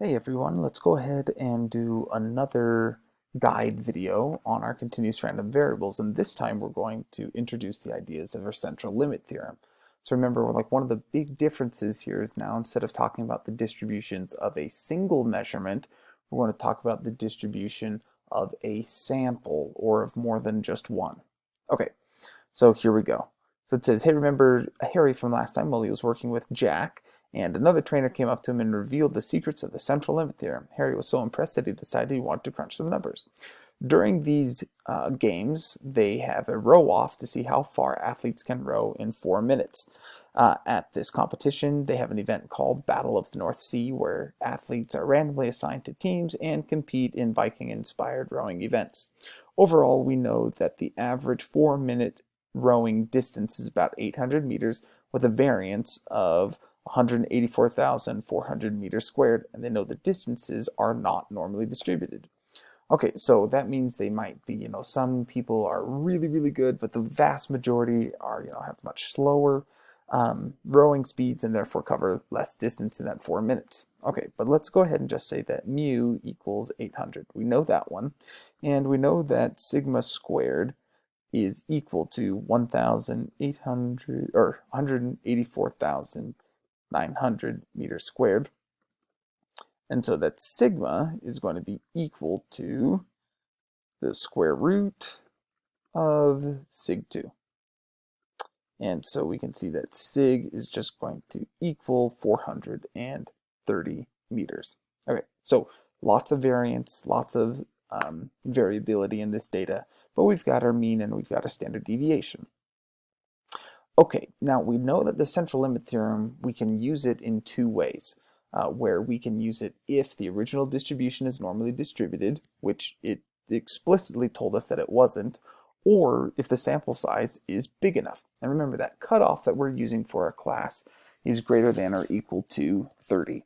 Hey everyone, let's go ahead and do another guide video on our continuous random variables and this time we're going to introduce the ideas of our central limit theorem. So remember like one of the big differences here is now instead of talking about the distributions of a single measurement we're going to talk about the distribution of a sample or of more than just one. Okay, so here we go. So it says, hey remember Harry from last time while he was working with Jack and another trainer came up to him and revealed the secrets of the central limit theorem. Harry was so impressed that he decided he wanted to crunch some numbers. During these uh, games, they have a row off to see how far athletes can row in four minutes. Uh, at this competition, they have an event called Battle of the North Sea where athletes are randomly assigned to teams and compete in Viking-inspired rowing events. Overall, we know that the average four-minute rowing distance is about 800 meters with a variance of 184,400 meters squared, and they know the distances are not normally distributed. Okay, so that means they might be, you know, some people are really, really good, but the vast majority are, you know, have much slower um, rowing speeds and therefore cover less distance in that four minutes. Okay, but let's go ahead and just say that mu equals 800. We know that one, and we know that sigma squared is equal to 1,800 or 184,000 900 meters squared. And so that sigma is going to be equal to the square root of sig 2. And so we can see that sig is just going to equal 430 meters. Okay, so lots of variance, lots of um, variability in this data, but we've got our mean and we've got a standard deviation. Okay, now we know that the central limit theorem, we can use it in two ways, uh, where we can use it if the original distribution is normally distributed, which it explicitly told us that it wasn't, or if the sample size is big enough. And remember that cutoff that we're using for our class is greater than or equal to 30.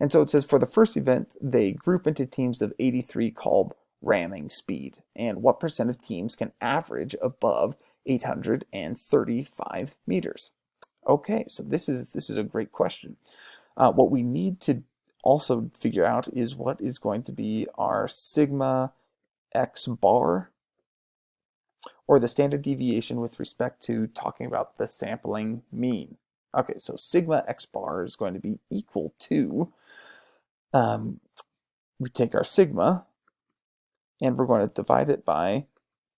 And so it says for the first event, they group into teams of 83 called ramming speed. And what percent of teams can average above 835 meters. Okay, so this is this is a great question. Uh, what we need to also figure out is what is going to be our sigma x bar or the standard deviation with respect to talking about the sampling mean. Okay, so sigma x bar is going to be equal to, um, we take our sigma and we're going to divide it by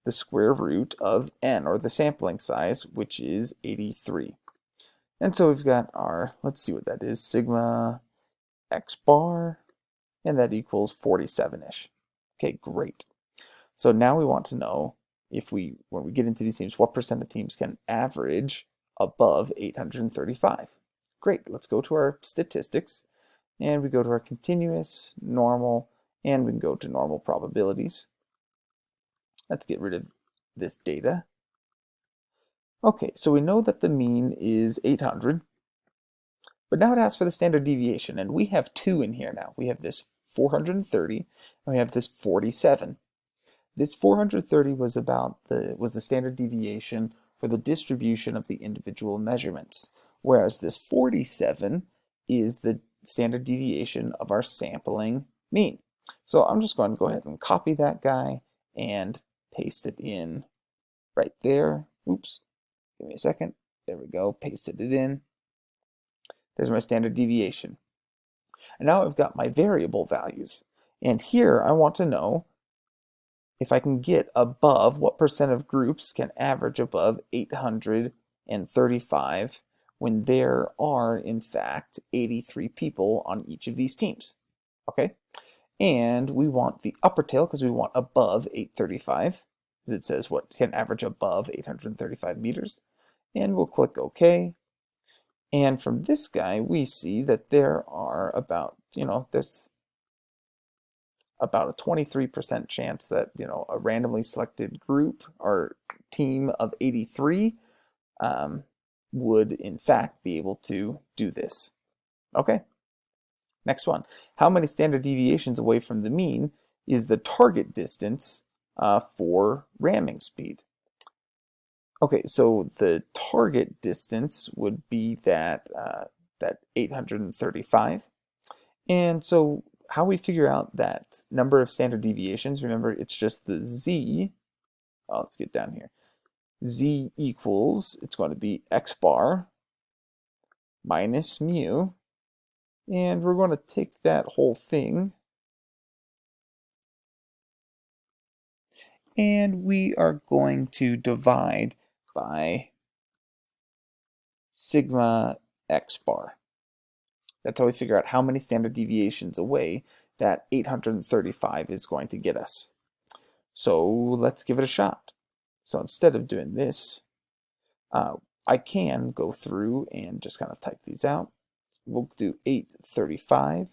the square root of n, or the sampling size, which is 83. And so we've got our, let's see what that is, sigma x bar, and that equals 47-ish. Okay, great. So now we want to know if we, when we get into these teams, what percent of teams can average above 835. Great, let's go to our statistics, and we go to our continuous, normal, and we can go to normal probabilities. Let's get rid of this data. Okay, so we know that the mean is 800, but now it asks for the standard deviation, and we have two in here now. We have this 430, and we have this 47. This 430 was about the was the standard deviation for the distribution of the individual measurements, whereas this 47 is the standard deviation of our sampling mean. So I'm just going to go ahead and copy that guy and paste it in right there. Oops, give me a second. There we go, pasted it in. There's my standard deviation. And now I've got my variable values. And here I want to know if I can get above what percent of groups can average above 835 when there are, in fact, 83 people on each of these teams. Okay, and we want the upper tail because we want above 835 because it says what can average above 835 meters. And we'll click OK. And from this guy we see that there are about you know there's about a 23% chance that you know a randomly selected group or team of 83 um, would in fact be able to do this. Okay Next one, how many standard deviations away from the mean is the target distance uh, for ramming speed? Okay, so the target distance would be that, uh, that 835. And so how we figure out that number of standard deviations, remember it's just the z, oh, let's get down here, z equals, it's going to be x bar minus mu, and we're going to take that whole thing and we are going to divide by sigma x bar. That's how we figure out how many standard deviations away that 835 is going to get us. So let's give it a shot. So instead of doing this, uh, I can go through and just kind of type these out. We'll do 835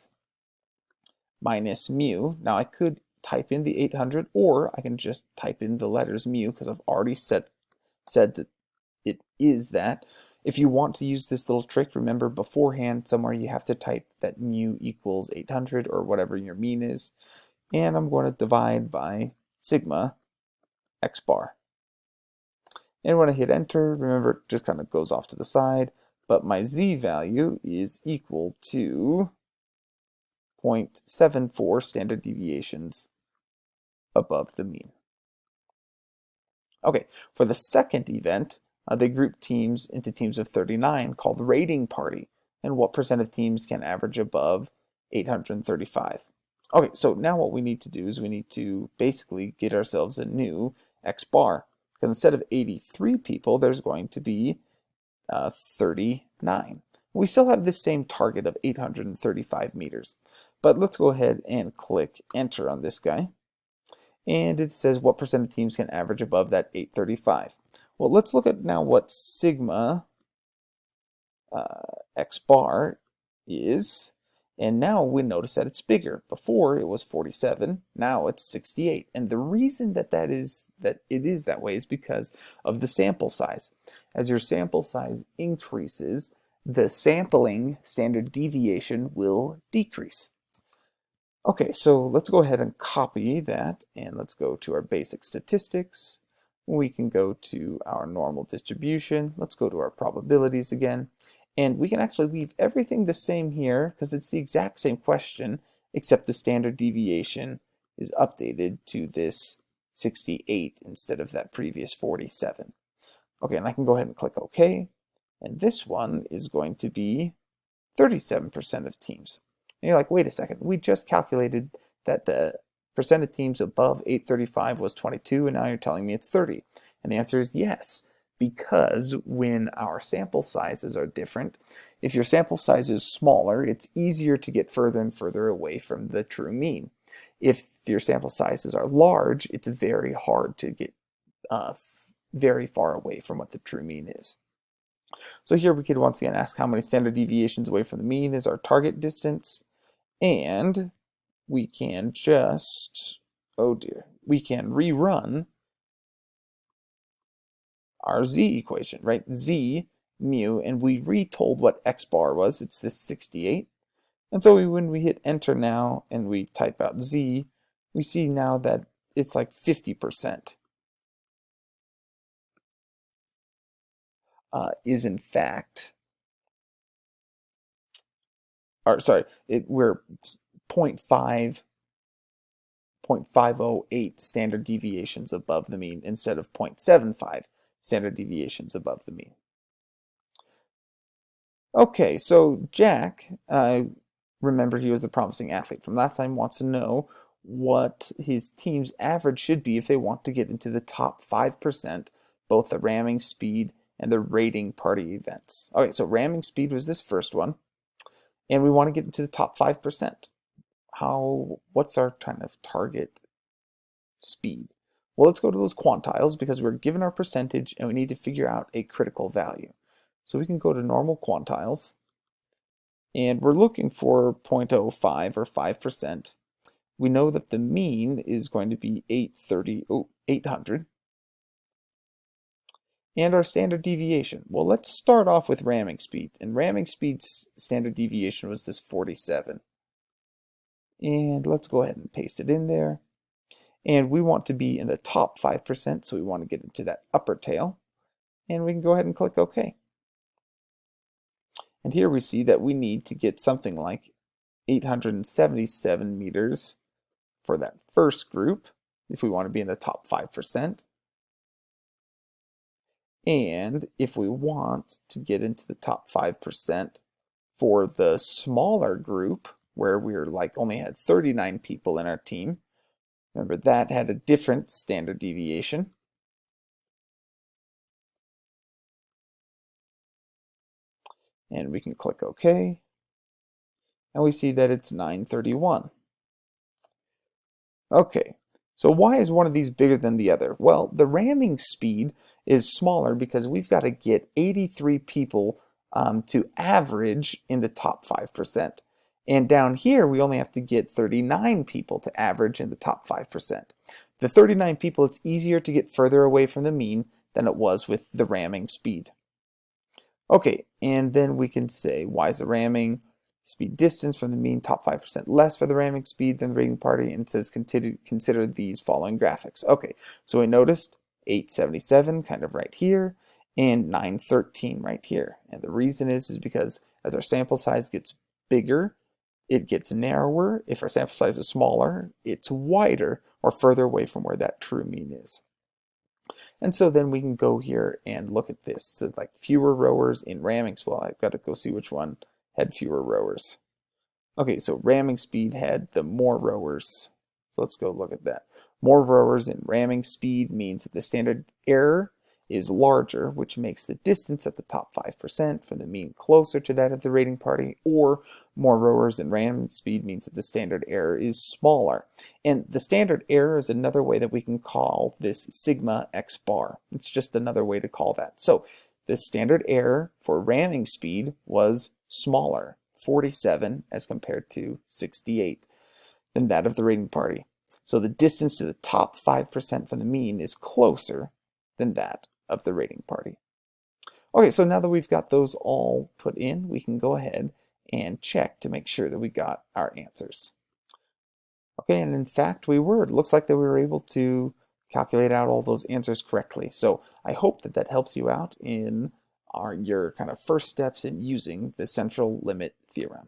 minus mu. Now I could type in the 800 or I can just type in the letters mu because I've already said, said that it is that. If you want to use this little trick, remember beforehand somewhere you have to type that mu equals 800 or whatever your mean is. And I'm going to divide by sigma x bar. And when I hit enter, remember it just kind of goes off to the side, but my z value is equal to 0.74 standard deviations above the mean. Okay, for the second event, uh, they group teams into teams of 39 called raiding party. And what percent of teams can average above 835? Okay, so now what we need to do is we need to basically get ourselves a new X bar. Because instead of 83 people, there's going to be uh, 39. We still have this same target of 835 meters. But let's go ahead and click enter on this guy. And it says what percent of teams can average above that 835. Well, let's look at now what sigma uh, x bar is. And now we notice that it's bigger. Before it was 47, now it's 68. And the reason that that is that it is that way is because of the sample size. As your sample size increases, the sampling standard deviation will decrease. Okay, so let's go ahead and copy that and let's go to our basic statistics. We can go to our normal distribution. Let's go to our probabilities again. And we can actually leave everything the same here because it's the exact same question, except the standard deviation is updated to this 68 instead of that previous 47. Okay, and I can go ahead and click OK. And this one is going to be 37% of teams. And you're like, wait a second, we just calculated that the percent of teams above 835 was 22, and now you're telling me it's 30. And the answer is yes, because when our sample sizes are different, if your sample size is smaller, it's easier to get further and further away from the true mean. If your sample sizes are large, it's very hard to get uh, very far away from what the true mean is. So here we could once again ask how many standard deviations away from the mean is our target distance. And we can just, oh dear, we can rerun our z equation, right? z mu, and we retold what x bar was. It's this 68. And so we, when we hit enter now and we type out z, we see now that it's like 50%. Uh, is in fact or sorry, it, we're 0.5, 0.508 standard deviations above the mean instead of 0.75 standard deviations above the mean. Okay, so Jack, uh, remember he was the promising athlete from last time, wants to know what his team's average should be if they want to get into the top 5%, both the ramming speed and the raiding party events. Okay, so ramming speed was this first one and we want to get into the top 5%. How, what's our kind of target speed? Well, let's go to those quantiles because we're given our percentage and we need to figure out a critical value. So we can go to normal quantiles and we're looking for 0.05 or 5%. We know that the mean is going to be 830, oh, 800 and our standard deviation. Well, let's start off with ramming speed. And ramming speed's standard deviation was this 47. And let's go ahead and paste it in there. And we want to be in the top 5%, so we want to get into that upper tail. And we can go ahead and click OK. And here we see that we need to get something like 877 meters for that first group, if we want to be in the top 5%. And if we want to get into the top 5% for the smaller group, where we are like only had 39 people in our team, remember that had a different standard deviation. And we can click OK. And we see that it's 931. Okay, so why is one of these bigger than the other? Well, the ramming speed is smaller because we've got to get 83 people um, to average in the top 5%. And down here, we only have to get 39 people to average in the top 5%. The 39 people, it's easier to get further away from the mean than it was with the ramming speed. Okay, and then we can say, why is the ramming speed distance from the mean top 5% less for the ramming speed than the raiding party? And it says consider, consider these following graphics. Okay, so we noticed 877 kind of right here and 913 right here. And the reason is, is because as our sample size gets bigger, it gets narrower. If our sample size is smaller, it's wider or further away from where that true mean is. And so then we can go here and look at this. So like fewer rowers in ramming. Well, I've got to go see which one had fewer rowers. Okay, so ramming speed had the more rowers. So let's go look at that. More rowers in ramming speed means that the standard error is larger, which makes the distance at the top 5% from the mean closer to that of the raiding party, or more rowers in ramming speed means that the standard error is smaller. And the standard error is another way that we can call this sigma x bar. It's just another way to call that. So the standard error for ramming speed was smaller, 47 as compared to 68 than that of the raiding party. So the distance to the top 5% from the mean is closer than that of the raiding party. Okay, so now that we've got those all put in, we can go ahead and check to make sure that we got our answers. Okay, and in fact we were. It looks like that we were able to calculate out all those answers correctly. So I hope that that helps you out in our, your kind of first steps in using the central limit theorem.